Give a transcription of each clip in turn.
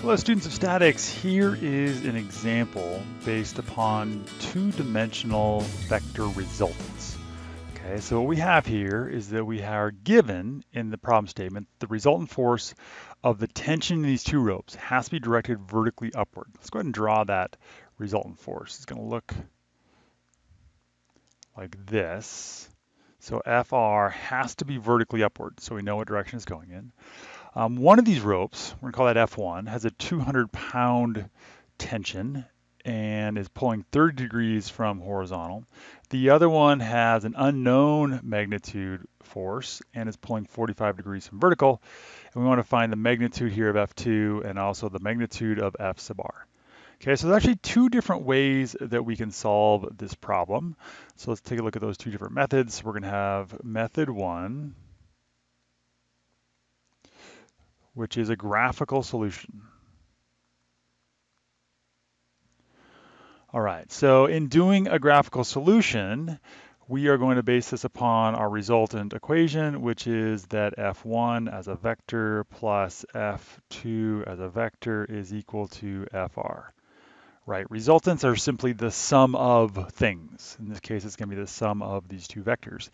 Hello students of statics, here is an example based upon two-dimensional vector resultants. Okay, so what we have here is that we are given in the problem statement the resultant force of the tension in these two ropes has to be directed vertically upward. Let's go ahead and draw that resultant force. It's going to look like this. So FR has to be vertically upward so we know what direction it's going in. Um, one of these ropes, we're gonna call that F1, has a 200 pound tension and is pulling 30 degrees from horizontal. The other one has an unknown magnitude force and is pulling 45 degrees from vertical. And we want to find the magnitude here of F2 and also the magnitude of F sub r. Okay, so there's actually two different ways that we can solve this problem. So let's take a look at those two different methods. We're going to have method one, which is a graphical solution. All right, so in doing a graphical solution, we are going to base this upon our resultant equation, which is that f1 as a vector plus f2 as a vector is equal to fr. Right, resultants are simply the sum of things. In this case, it's going to be the sum of these two vectors.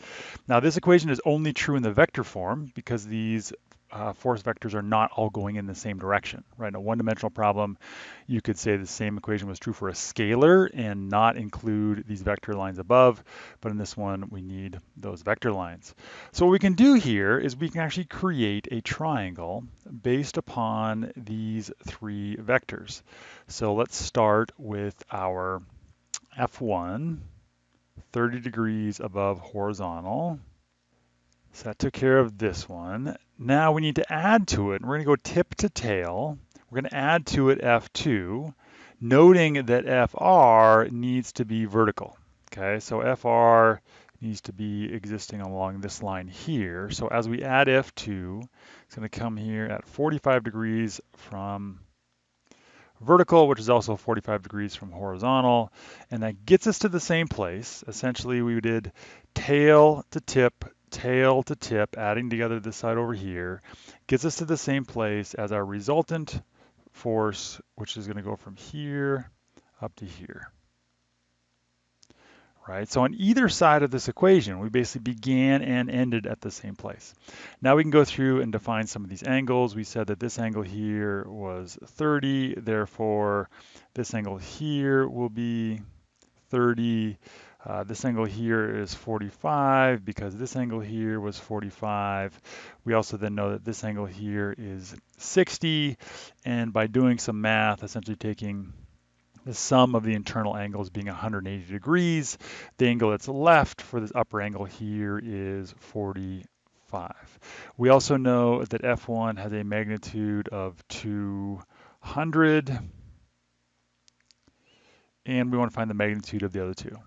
Now, this equation is only true in the vector form because these uh, force vectors are not all going in the same direction, right? In a one-dimensional problem, you could say the same equation was true for a scalar and not include these vector lines above, but in this one, we need those vector lines. So what we can do here is we can actually create a triangle based upon these three vectors. So let's start with our F1, 30 degrees above horizontal. So that took care of this one. Now we need to add to it. We're going to go tip to tail. We're going to add to it F2, noting that FR needs to be vertical. Okay, so FR needs to be existing along this line here. So as we add F2, it's going to come here at 45 degrees from vertical, which is also 45 degrees from horizontal. And that gets us to the same place. Essentially, we did tail to tip tail to tip, adding together this side over here, gets us to the same place as our resultant force, which is going to go from here up to here. Right, so on either side of this equation, we basically began and ended at the same place. Now we can go through and define some of these angles. We said that this angle here was 30, therefore this angle here will be 30. Uh, this angle here is 45 because this angle here was 45. We also then know that this angle here is 60. And by doing some math, essentially taking the sum of the internal angles being 180 degrees, the angle that's left for this upper angle here is 45. We also know that F1 has a magnitude of 200 and we want to find the magnitude of the other two.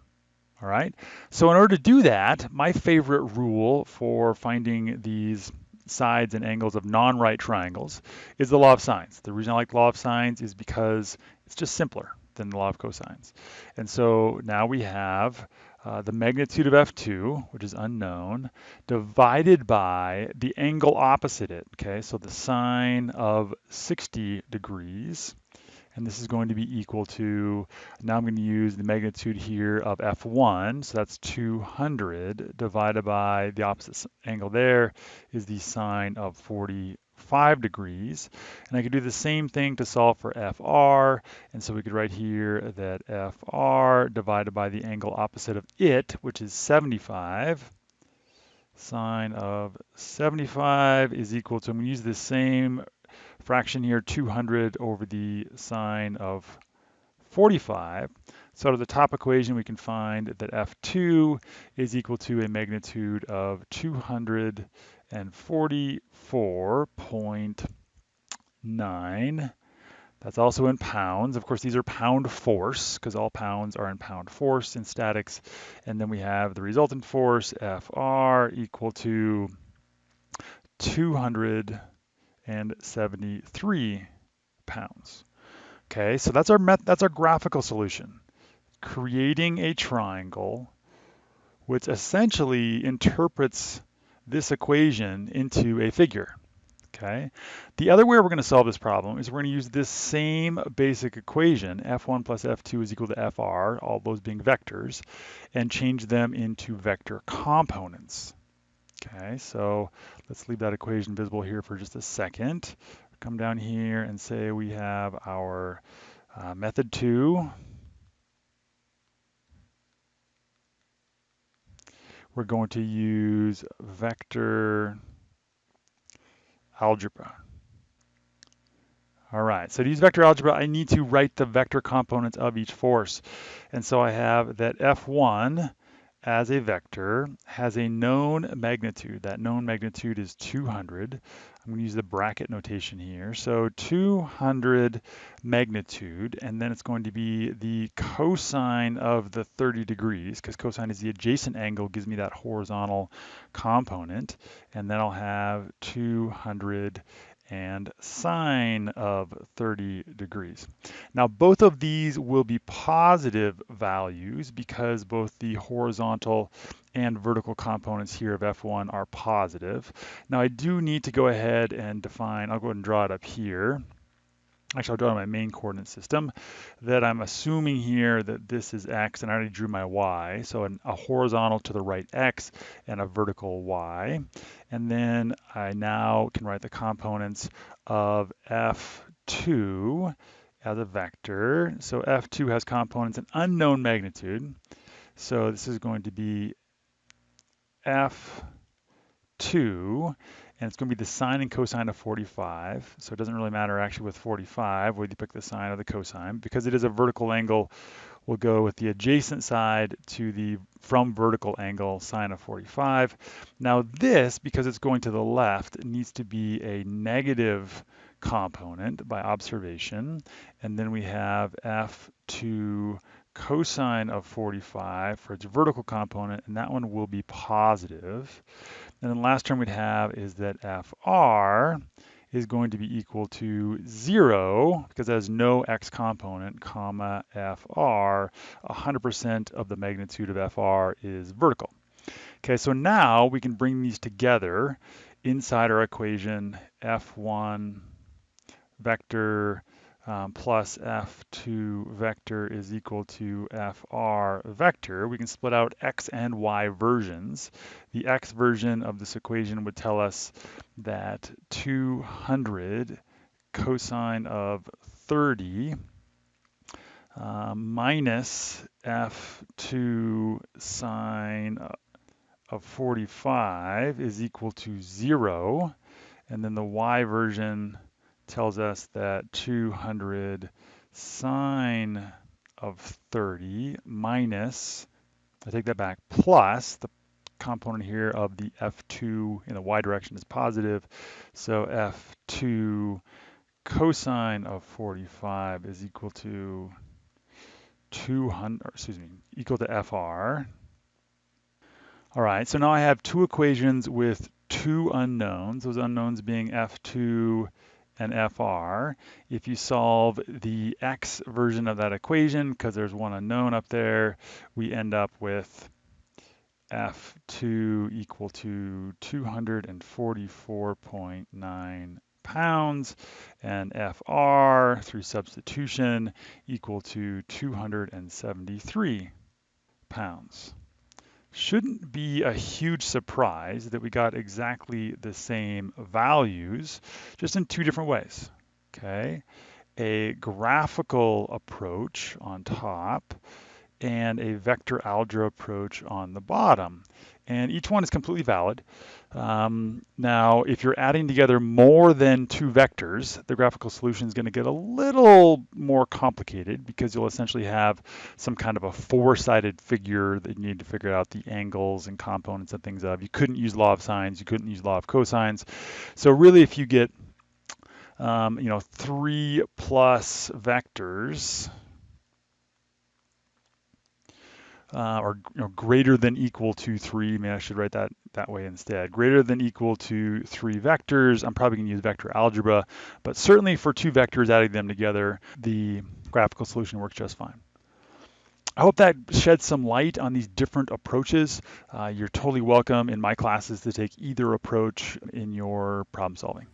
All right, so in order to do that, my favorite rule for finding these sides and angles of non-right triangles is the law of sines. The reason I like the law of sines is because it's just simpler than the law of cosines. And so now we have uh, the magnitude of f2, which is unknown, divided by the angle opposite it, okay? So the sine of 60 degrees and this is going to be equal to, now I'm going to use the magnitude here of F1, so that's 200 divided by the opposite angle there is the sine of 45 degrees. And I could do the same thing to solve for FR, and so we could write here that FR divided by the angle opposite of it, which is 75, sine of 75 is equal to, I'm going to use the same fraction here, 200 over the sine of 45. So out of the top equation, we can find that F2 is equal to a magnitude of 244.9. That's also in pounds. Of course, these are pound force because all pounds are in pound force in statics. And then we have the resultant force, Fr, equal to 200 and 73 pounds. Okay, so that's our that's our graphical solution. Creating a triangle which essentially interprets this equation into a figure. okay? The other way we're going to solve this problem is we're going to use this same basic equation, f1 plus f2 is equal to fr, all those being vectors, and change them into vector components. Okay, so let's leave that equation visible here for just a second. Come down here and say we have our uh, method 2, we're going to use vector algebra. All right, so to use vector algebra, I need to write the vector components of each force. And so I have that F1 as a vector has a known magnitude. That known magnitude is 200. I'm going to use the bracket notation here. So 200 magnitude, and then it's going to be the cosine of the 30 degrees, because cosine is the adjacent angle, gives me that horizontal component. And then I'll have 200 and sine of 30 degrees. Now both of these will be positive values because both the horizontal and vertical components here of F1 are positive. Now I do need to go ahead and define, I'll go ahead and draw it up here actually I'll draw my main coordinate system, that I'm assuming here that this is x, and I already drew my y, so an, a horizontal to the right x and a vertical y. And then I now can write the components of f2 as a vector. So f2 has components an unknown magnitude. So this is going to be f2 and it's going to be the sine and cosine of 45. So it doesn't really matter actually with 45 whether you pick the sine or the cosine. Because it is a vertical angle, we'll go with the adjacent side to the from vertical angle sine of 45. Now this, because it's going to the left, needs to be a negative component by observation. And then we have f2 cosine of 45 for its vertical component, and that one will be positive. And then the last term we'd have is that FR is going to be equal to zero because it has no X component, comma, FR, 100% of the magnitude of FR is vertical. Okay, so now we can bring these together inside our equation F1 vector um, plus f2 vector is equal to fr vector, we can split out x and y versions. The x version of this equation would tell us that 200 cosine of 30 uh, minus f2 sine of 45 is equal to 0. And then the y version tells us that 200 sine of 30 minus, I take that back, plus the component here of the F2 in the y direction is positive. So F2 cosine of 45 is equal to 200, excuse me, equal to FR. All right, so now I have two equations with two unknowns, those unknowns being F2 and FR. If you solve the X version of that equation, because there's one unknown up there, we end up with F2 equal to 244.9 pounds and FR through substitution equal to 273 pounds shouldn't be a huge surprise that we got exactly the same values, just in two different ways, okay? A graphical approach on top and a vector algebra approach on the bottom. And each one is completely valid. Um, now, if you're adding together more than two vectors, the graphical solution is going to get a little more complicated because you'll essentially have some kind of a four-sided figure that you need to figure out the angles and components and things of. You couldn't use law of sines, you couldn't use law of cosines. So really, if you get um, you know, three plus vectors, uh, or you know, greater than equal to three. I Maybe I should write that that way instead. Greater than equal to three vectors. I'm probably going to use vector algebra, but certainly for two vectors, adding them together, the graphical solution works just fine. I hope that sheds some light on these different approaches. Uh, you're totally welcome in my classes to take either approach in your problem solving.